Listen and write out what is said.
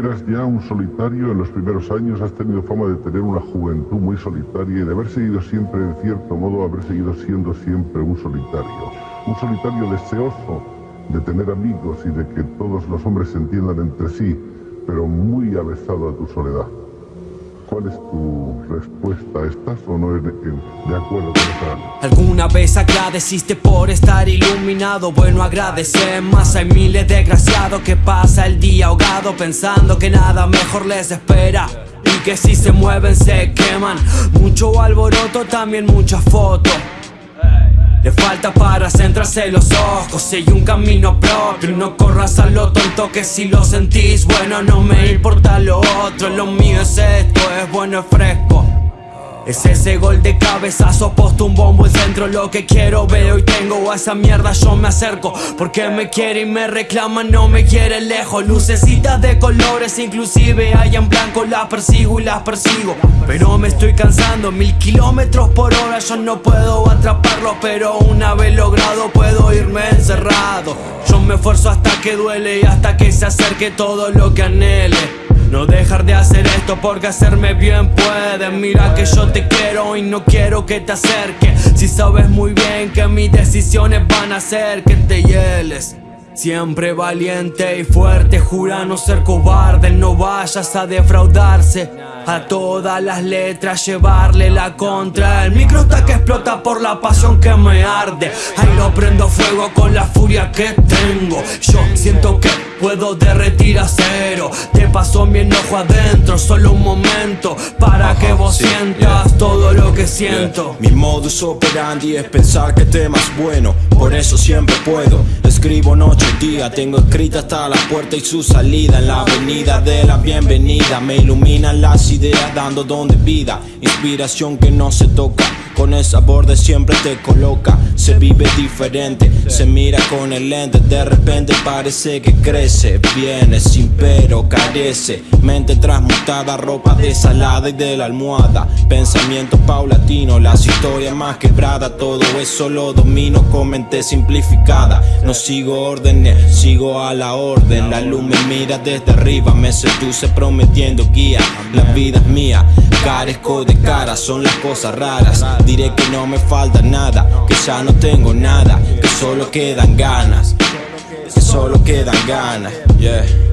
Eras ya un solitario en los primeros años, has tenido fama de tener una juventud muy solitaria y de haber seguido siempre, en cierto modo, haber seguido siendo siempre un solitario. Un solitario deseoso de tener amigos y de que todos los hombres se entiendan entre sí, pero muy avesado a tu soledad. ¿Cuál es tu respuesta? ¿Estás o no de acuerdo con esa? ¿Alguna vez agradeciste por estar iluminado? Bueno, agradece más. Hay miles de desgraciados que pasa el día ahogado pensando que nada mejor les espera. Y que si se mueven se queman. Mucho alboroto, también muchas fotos. Falta para centrarse los ojos Sigue un camino propio. No corras a lo tonto que si lo sentís Bueno, no me importa lo otro. Lo mío es esto, es bueno, es fresco es ese gol de cabezazo, posto un bombo el centro. Lo que quiero veo y tengo a esa mierda yo me acerco. Porque me quiere y me reclama, no me quiere lejos. Lucecitas de colores, inclusive hay en blanco. Las persigo y las persigo. Pero me estoy cansando, mil kilómetros por hora. Yo no puedo atraparlo, pero una vez logrado puedo irme encerrado. Yo me esfuerzo hasta que duele y hasta que se acerque todo lo que anhele no dejar de hacer esto porque hacerme bien puede. Mira que yo te quiero y no quiero que te acerques. Si sabes muy bien que mis decisiones van a hacer que te hieles Siempre valiente y fuerte, jura no ser cobarde, no vayas a defraudarse. A todas las letras llevarle la contra. El micro está que explota por la pasión que me arde. Ahí lo prendo fuego con la furia que tengo. Yo siento que puedo derretir acero Te paso mi enojo adentro, solo un momento. Para que vos sientas todo lo que siento. Mi modus operandi es pensar que temas bueno. Por eso siempre puedo, escribo noche día Tengo escrita hasta la puerta y su salida En la avenida de la bienvenida. Me iluminan las ideas dando donde vida. Inspiración que no se toca. Con el sabor de siempre te coloca. Se vive diferente, se mira con el lente. De repente parece que crece. Viene sin pero carece. Mente transmutada, ropa desalada y de la almohada. Pensamiento paulatino, las historias más quebradas. Todo eso lo domino con mente simplificada. No sigo órdenes, sigo a la orden. La luz me mira desde arriba, me seduce prometiendo guía. La vida es mía, carezco de cara, son las cosas raras. Diré que no me falta nada, que ya no tengo nada, que solo quedan ganas, que solo quedan ganas, yeah.